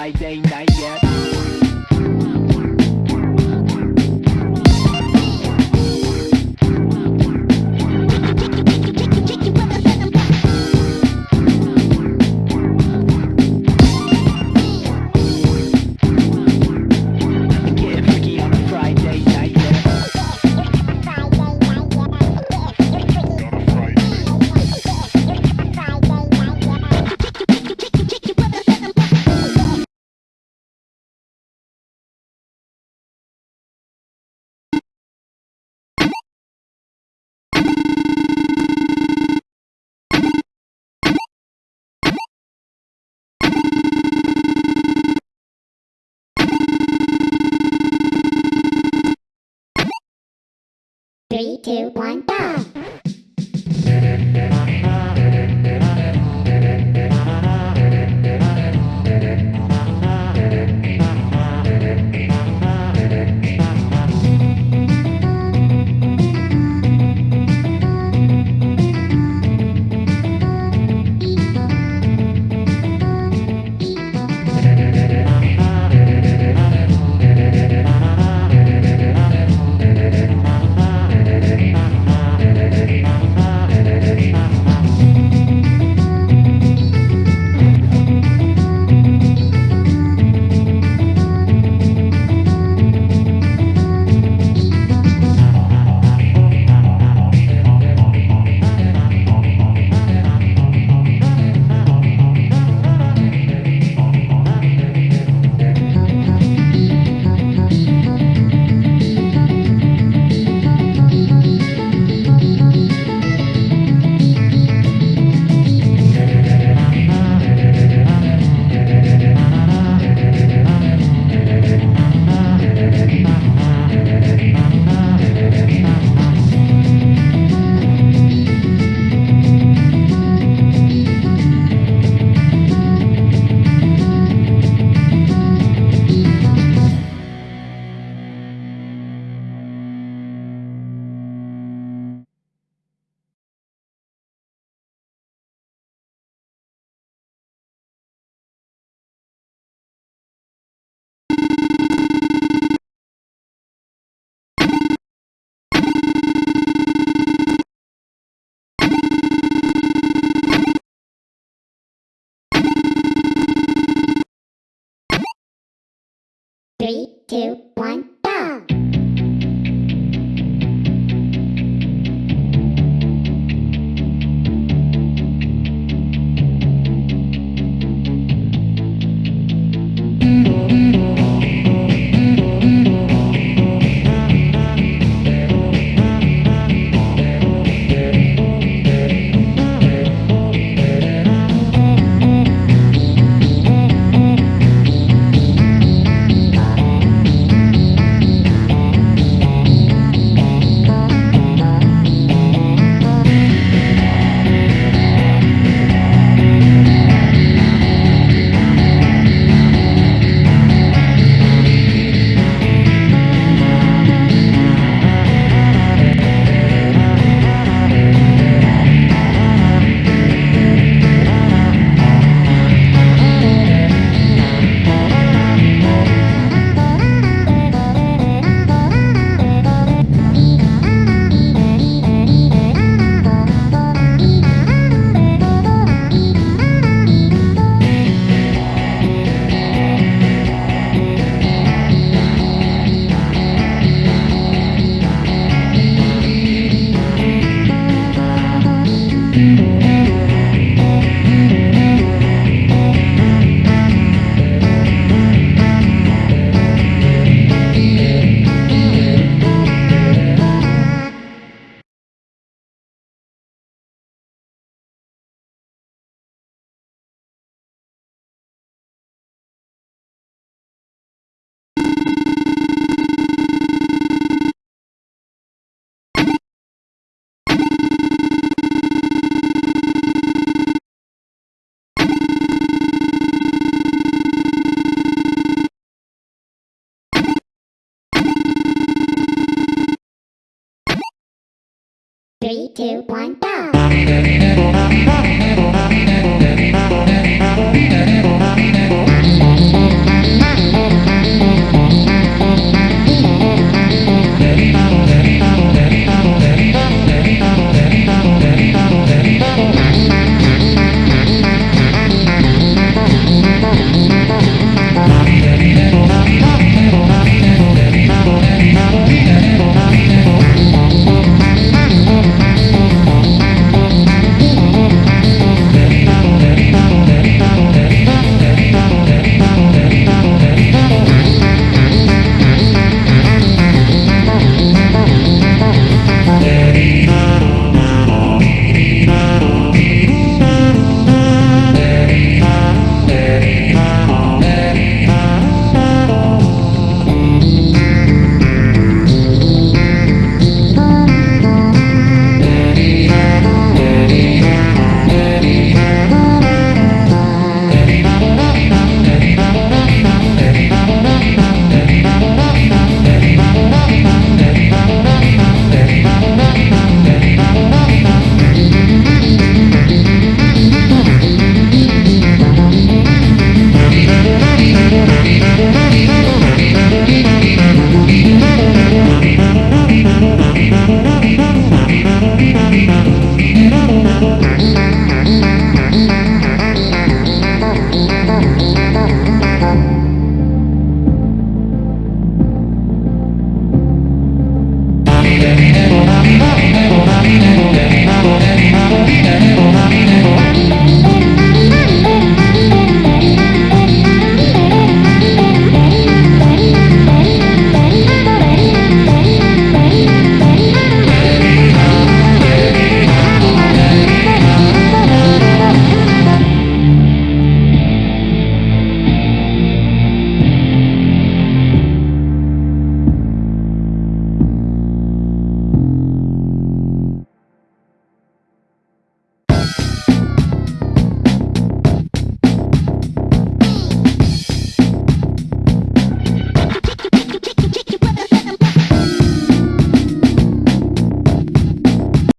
Friday night Three, two, one, go! Three, two, one, Three, two, one, go!